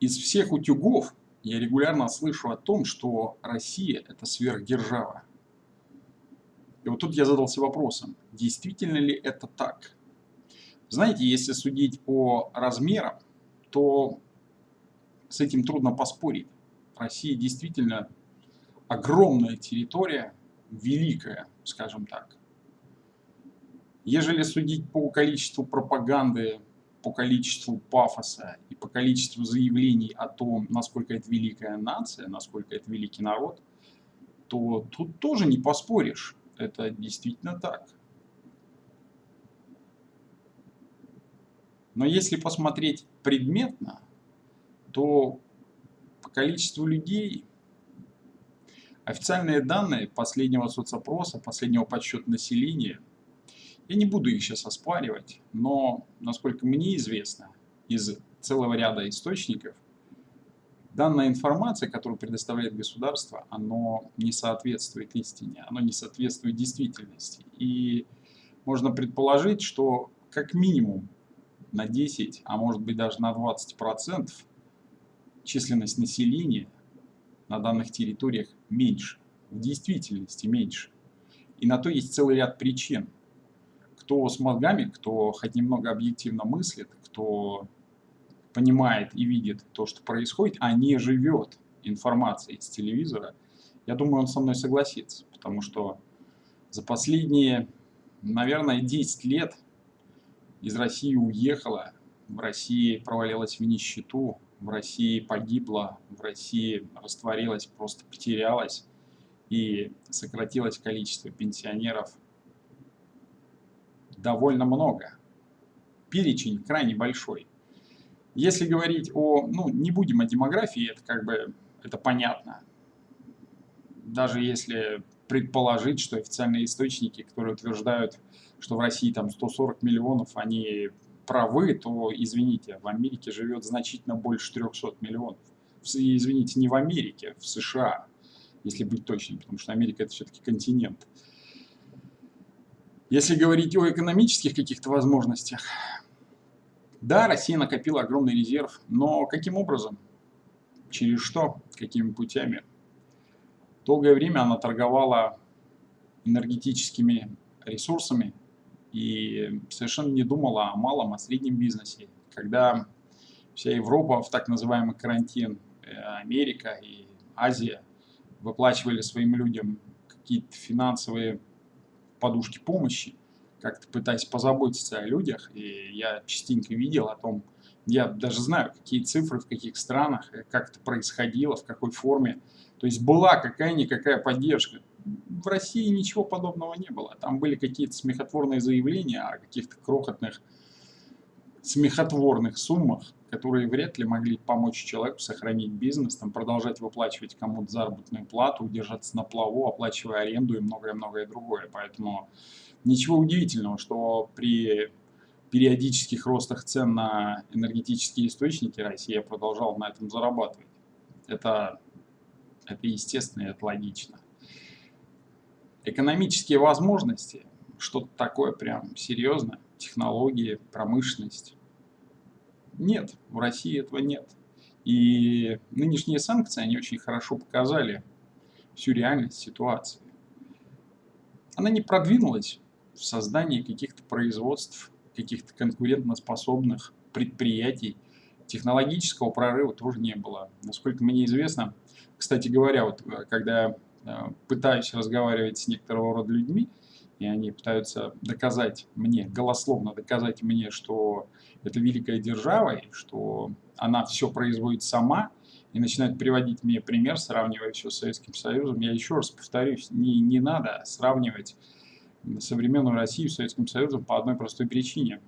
из всех утюгов я регулярно слышу о том, что Россия – это сверхдержава. И вот тут я задался вопросом, действительно ли это так? Знаете, если судить по размерам, то с этим трудно поспорить. Россия действительно огромная территория, великая, скажем так. Ежели судить по количеству пропаганды, по количеству пафоса и по количеству заявлений о том, насколько это великая нация, насколько это великий народ, то тут тоже не поспоришь. Это действительно так. Но если посмотреть предметно, то по количеству людей официальные данные последнего соцопроса, последнего подсчета населения, я не буду их сейчас оспаривать, но, насколько мне известно, из целого ряда источников, данная информация, которую предоставляет государство, оно не соответствует истине, оно не соответствует действительности. И можно предположить, что как минимум на 10, а может быть даже на 20% численность населения на данных территориях меньше, в действительности меньше. И на то есть целый ряд причин. Кто с мозгами, кто хоть немного объективно мыслит, кто понимает и видит то, что происходит, а не живет информацией с телевизора, я думаю, он со мной согласится, потому что за последние, наверное, 10 лет из России уехала, в России провалилась в нищету, в России погибла, в России растворилась, просто потерялась и сократилось количество пенсионеров довольно много. Перечень крайне большой. Если говорить о, ну, не будем о демографии, это как бы, это понятно. Даже если предположить, что официальные источники, которые утверждают, что в России там 140 миллионов, они правы, то, извините, в Америке живет значительно больше 300 миллионов. Извините, не в Америке, в США, если быть точным, потому что Америка это все-таки континент. Если говорить о экономических каких-то возможностях, да, Россия накопила огромный резерв, но каким образом? Через что? Какими путями? Долгое время она торговала энергетическими ресурсами и совершенно не думала о малом, о среднем бизнесе. Когда вся Европа в так называемый карантин, э, Америка и Азия выплачивали своим людям какие-то финансовые подушки помощи, как-то пытаясь позаботиться о людях, и я частенько видел о том, я даже знаю, какие цифры, в каких странах, э, как это происходило, в какой форме. То есть была какая-никакая поддержка. В России ничего подобного не было. Там были какие-то смехотворные заявления о каких-то крохотных смехотворных суммах, которые вряд ли могли помочь человеку сохранить бизнес, там, продолжать выплачивать кому-то заработную плату, удержаться на плаву, оплачивая аренду и многое-многое другое. Поэтому ничего удивительного, что при периодических ростах цен на энергетические источники Россия продолжала на этом зарабатывать. Это, это естественно и это логично. Экономические возможности, что-то такое прям серьезное, технологии, промышленность. Нет, в России этого нет. И нынешние санкции, они очень хорошо показали всю реальность ситуации. Она не продвинулась в создании каких-то производств, каких-то конкурентоспособных предприятий. Технологического прорыва тоже не было. Насколько мне известно, кстати говоря, вот э, когда э, пытаюсь разговаривать с некоторого рода людьми, и они пытаются доказать мне, голословно доказать мне, что это великая держава, и что она все производит сама, и начинают приводить мне пример, сравнивая все с Советским Союзом. Я еще раз повторюсь, не, не надо сравнивать современную Россию с Советским Союзом по одной простой причине.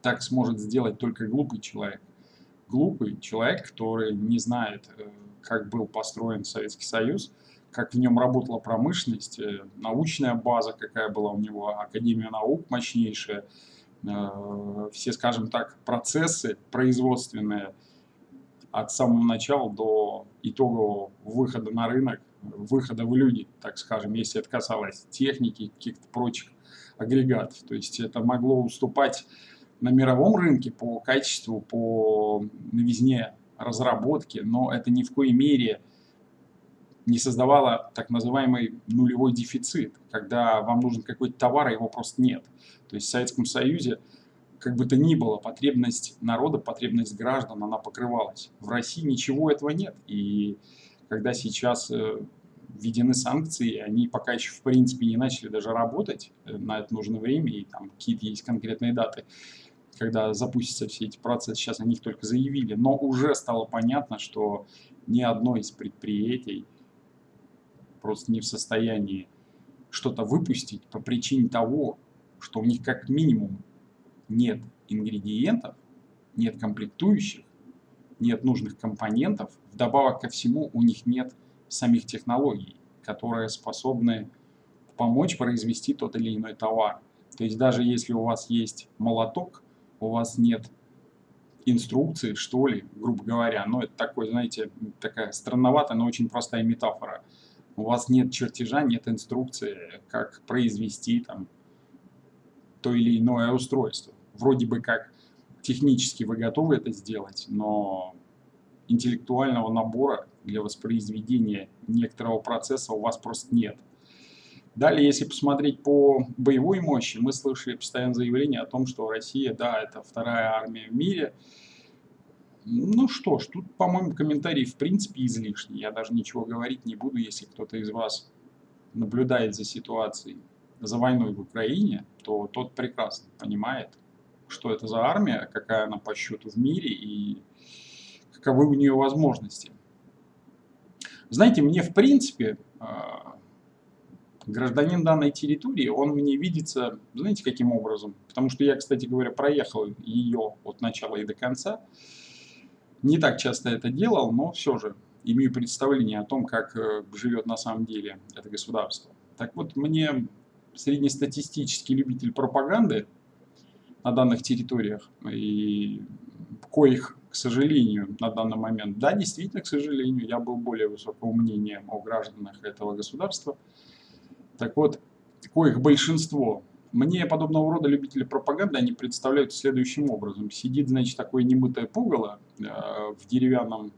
Так сможет сделать только глупый человек. Глупый человек, который не знает, э, как был построен Советский Союз, как в нем работала промышленность, э, научная база, какая была у него, Академия наук мощнейшая, э, все, скажем так, процессы производственные от самого начала до итогового выхода на рынок, выхода в люди, так скажем, если это касалось техники, каких-то прочих агрегатов. То есть это могло уступать на мировом рынке по качеству, по новизне разработки, но это ни в коей мере создавало так называемый нулевой дефицит, когда вам нужен какой-то товар, а его просто нет. То есть в Советском Союзе, как бы то ни было, потребность народа, потребность граждан, она покрывалась. В России ничего этого нет. И когда сейчас э, введены санкции, они пока еще в принципе не начали даже работать, э, на это нужно время, и там какие-то есть конкретные даты, когда запустятся все эти процессы, сейчас о них только заявили, но уже стало понятно, что ни одно из предприятий просто не в состоянии что-то выпустить по причине того, что у них как минимум нет ингредиентов, нет комплектующих, нет нужных компонентов, вдобавок ко всему у них нет самих технологий, которые способны помочь произвести тот или иной товар. То есть даже если у вас есть молоток, у вас нет инструкции, что ли, грубо говоря, но это такой, знаете, такая странноватая, но очень простая метафора. У вас нет чертежа, нет инструкции, как произвести там то или иное устройство. Вроде бы как технически вы готовы это сделать, но интеллектуального набора для воспроизведения некоторого процесса у вас просто нет. Далее, если посмотреть по боевой мощи, мы слышали постоянное заявление о том, что Россия, да, это вторая армия в мире. Ну что ж, тут, по-моему, комментарий в принципе излишний. Я даже ничего говорить не буду, если кто-то из вас наблюдает за ситуацией, за войной в Украине, то тот прекрасно понимает, что это за армия, какая она по счету в мире и каковы у нее возможности. Знаете, мне в принципе а, гражданин данной территории, он мне видится, знаете, каким образом? Потому что я, кстати говоря, проехал ее от начала и до конца. Не так часто это делал, но все же имею представление о том, как э, живет на самом деле это государство. Так вот, мне среднестатистический любитель пропаганды на данных территориях, и коих к сожалению, на данный момент. Да, действительно, к сожалению, я был более высокого мнения о гражданах этого государства. Так вот, коих большинство. Мне подобного рода любители пропаганды, они представляют следующим образом. Сидит, значит, такое немытое пугало э, в деревянном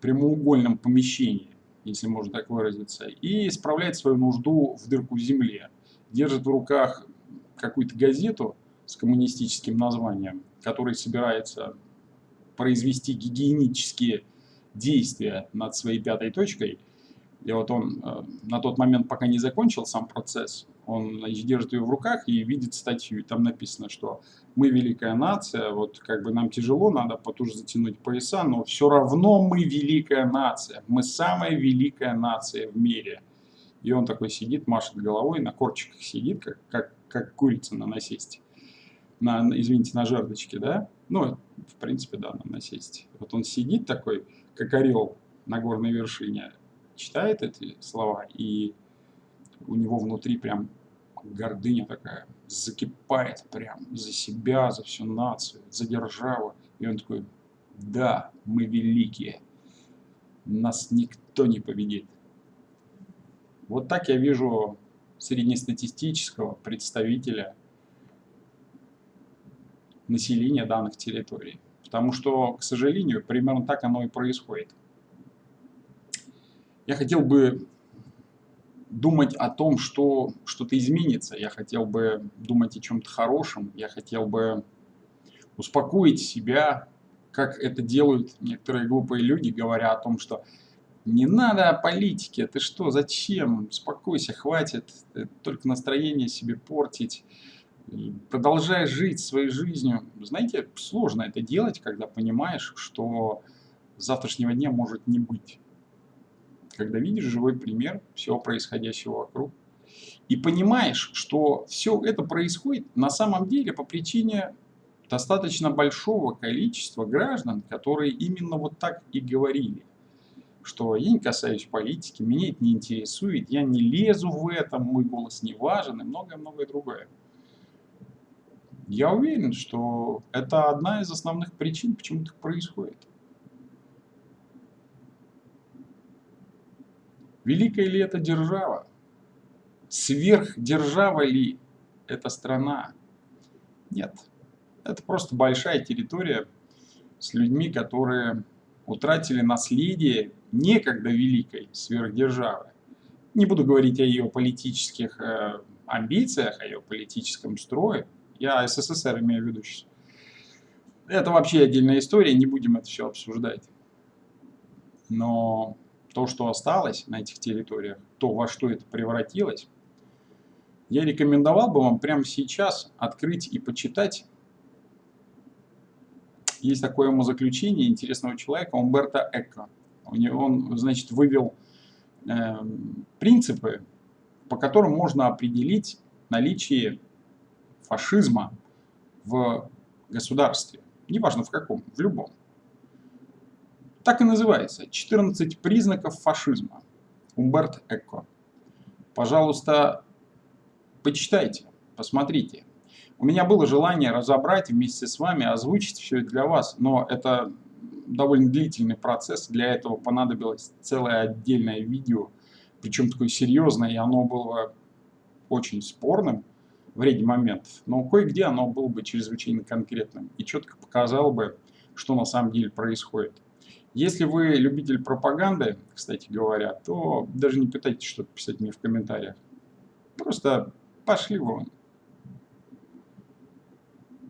прямоугольном помещении, если можно так выразиться, и исправляет свою нужду в дырку в земле. Держит в руках какую-то газету с коммунистическим названием, который собирается произвести гигиенические действия над своей пятой точкой, и вот он э, на тот момент, пока не закончил сам процесс, он держит ее в руках и видит статью, и там написано, что мы великая нация, вот как бы нам тяжело, надо потуже затянуть пояса, но все равно мы великая нация, мы самая великая нация в мире. И он такой сидит, машет головой, на корчиках сидит, как, как, как курица на насесте на, извините, на жердочке, да, ну, в принципе, да, на насесте. Вот он сидит такой, как орел на горной вершине, читает эти слова, и у него внутри прям гордыня такая закипает прям за себя, за всю нацию, за державу. И он такой, да, мы великие, нас никто не победит. Вот так я вижу среднестатистического представителя населения данных территорий. Потому что, к сожалению, примерно так оно и происходит. Я хотел бы думать о том, что что-то изменится. Я хотел бы думать о чем-то хорошем. Я хотел бы успокоить себя, как это делают некоторые глупые люди, говоря о том, что не надо о политике, ты что, зачем, успокойся, хватит, только настроение себе портить продолжая жить своей жизнью. Знаете, сложно это делать, когда понимаешь, что завтрашнего дня может не быть. Когда видишь живой пример всего происходящего вокруг. И понимаешь, что все это происходит на самом деле по причине достаточно большого количества граждан, которые именно вот так и говорили. Что я не касаюсь политики, меня это не интересует, я не лезу в это, мой голос не важен и многое-многое другое. Я уверен, что это одна из основных причин, почему так происходит. Великая ли это держава? Сверхдержава ли эта страна? Нет. Это просто большая территория с людьми, которые утратили наследие некогда великой сверхдержавы. Не буду говорить о ее политических э, амбициях, о ее политическом строе. Я СССР имею в виду сейчас. Это вообще отдельная история, не будем это все обсуждать. Но то, что осталось на этих территориях, то, во что это превратилось, я рекомендовал бы вам прямо сейчас открыть и почитать. Есть такое умозаключение интересного человека, Умберто Эко. Он, значит, вывел э, принципы, по которым можно определить наличие фашизма в государстве. Неважно в каком, в любом. Так и называется. 14 признаков фашизма. Умберт Эко. Пожалуйста, почитайте, посмотрите. У меня было желание разобрать вместе с вами, озвучить все это для вас, но это довольно длительный процесс. Для этого понадобилось целое отдельное видео, причем такое серьезное, и оно было очень спорным в ряде моментов, но кое-где оно было бы чрезвычайно конкретным и четко показало бы, что на самом деле происходит. Если вы любитель пропаганды, кстати говоря, то даже не пытайтесь что-то писать мне в комментариях. Просто пошли вон.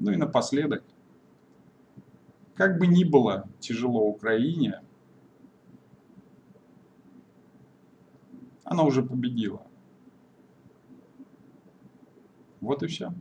Ну и напоследок. Как бы ни было тяжело Украине, она уже победила. Вот и все.